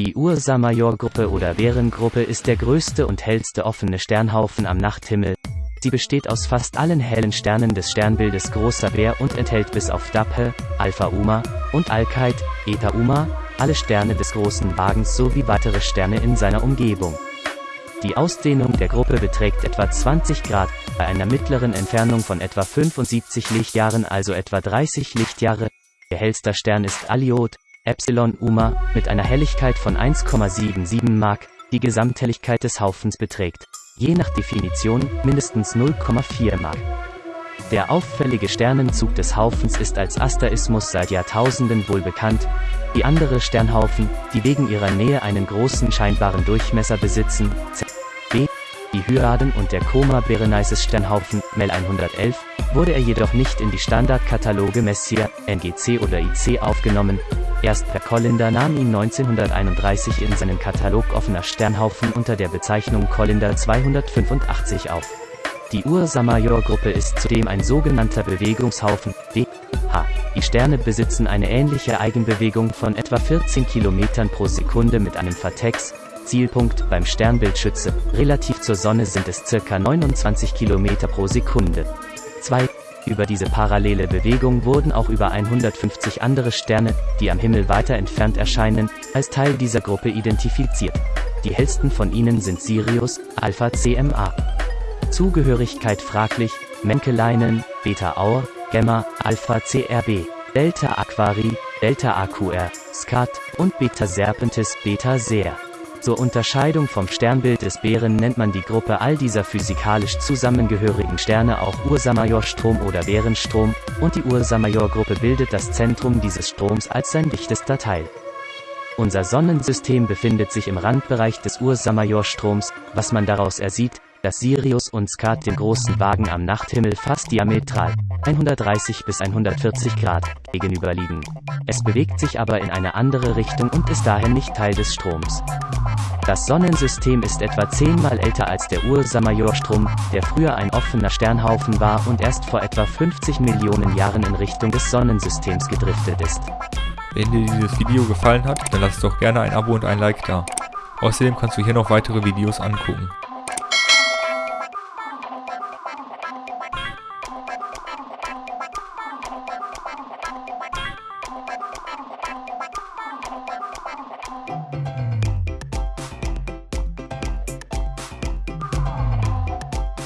Die Ursa-Major-Gruppe oder Bärengruppe ist der größte und hellste offene Sternhaufen am Nachthimmel. Sie besteht aus fast allen hellen Sternen des Sternbildes Großer Bär und enthält bis auf Daphe, Alpha Uma und Alkeit, Eta Uma, alle Sterne des Großen Wagens sowie weitere Sterne in seiner Umgebung. Die Ausdehnung der Gruppe beträgt etwa 20 Grad, bei einer mittleren Entfernung von etwa 75 Lichtjahren also etwa 30 Lichtjahre. Ihr hellster Stern ist Alliot, Epsilon Uma, mit einer Helligkeit von 1,77 Mark, die Gesamthelligkeit des Haufens beträgt, je nach Definition, mindestens 0,4 Mark. Der auffällige Sternenzug des Haufens ist als Asterismus seit Jahrtausenden wohl bekannt. Die andere Sternhaufen, die wegen ihrer Nähe einen großen scheinbaren Durchmesser besitzen, B, die Hyaden und der Coma Berenices Sternhaufen, MEL 111, wurde er jedoch nicht in die Standardkataloge Messier, NGC oder IC aufgenommen, Erst Per Collinder nahm ihn 1931 in seinen Katalog offener Sternhaufen unter der Bezeichnung Collinder 285 auf. Die Ursa-Major-Gruppe ist zudem ein sogenannter Bewegungshaufen, DH. Die Sterne besitzen eine ähnliche Eigenbewegung von etwa 14 km pro Sekunde mit einem Vertex, Zielpunkt beim Sternbildschütze, relativ zur Sonne sind es ca. 29 km pro Sekunde. 2. Über diese parallele Bewegung wurden auch über 150 andere Sterne, die am Himmel weiter entfernt erscheinen, als Teil dieser Gruppe identifiziert. Die hellsten von ihnen sind Sirius, Alpha CMA. Zugehörigkeit fraglich, Menkeleinen, Beta Aur, Gamma, Alpha CRB, Delta Aquari, Delta AQR, Skat und Beta Serpentis, Beta Ser. Zur Unterscheidung vom Sternbild des Bären nennt man die Gruppe all dieser physikalisch zusammengehörigen Sterne auch Ursa-Major-Strom oder Bärenstrom, und die Ursa-Major-Gruppe bildet das Zentrum dieses Stroms als sein dichtester Teil. Unser Sonnensystem befindet sich im Randbereich des Ursa-Major-Stroms, was man daraus ersieht, dass Sirius und Skat dem großen Wagen am Nachthimmel fast diametral 130 bis 140 Grad gegenüberliegen. Es bewegt sich aber in eine andere Richtung und ist daher nicht Teil des Stroms. Das Sonnensystem ist etwa zehnmal älter als der Ursa-Major-Strom, der früher ein offener Sternhaufen war und erst vor etwa 50 Millionen Jahren in Richtung des Sonnensystems gedriftet ist. Wenn dir dieses Video gefallen hat, dann lass doch gerne ein Abo und ein Like da. Außerdem kannst du hier noch weitere Videos angucken.